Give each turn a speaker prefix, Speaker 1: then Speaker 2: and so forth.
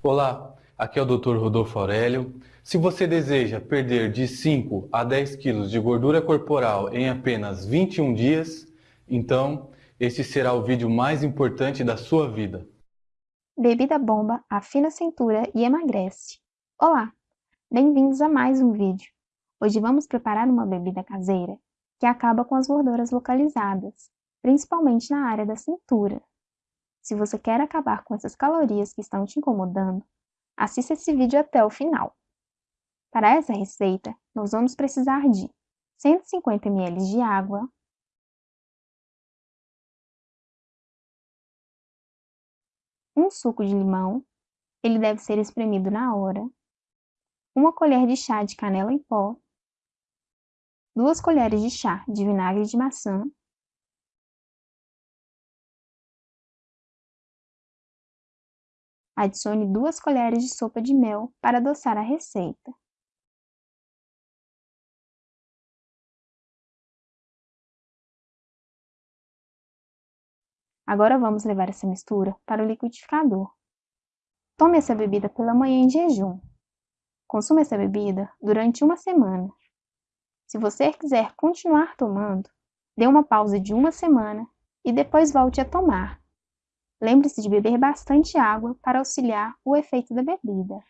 Speaker 1: Olá, aqui é o Dr. Rodolfo Aurélio. Se você deseja perder de 5 a 10 quilos de gordura corporal em apenas 21 dias, então este será o vídeo mais importante da sua vida.
Speaker 2: Bebida bomba afina a cintura e emagrece. Olá, bem-vindos a mais um vídeo. Hoje vamos preparar uma bebida caseira que acaba com as gorduras localizadas, principalmente na área da cintura. Se você quer acabar com essas calorias que estão te incomodando, assista esse vídeo até o final. Para essa receita, nós vamos precisar de 150 ml de água, um suco de limão, ele deve ser espremido na hora, uma colher de chá de canela em pó, duas colheres de chá de vinagre de maçã, Adicione duas colheres de sopa de mel para adoçar a receita. Agora vamos levar essa mistura para o liquidificador. Tome essa bebida pela manhã em jejum. Consuma essa bebida durante uma semana. Se você quiser continuar tomando, dê uma pausa de uma semana e depois volte a tomar. Lembre-se de beber bastante água para auxiliar o efeito da bebida.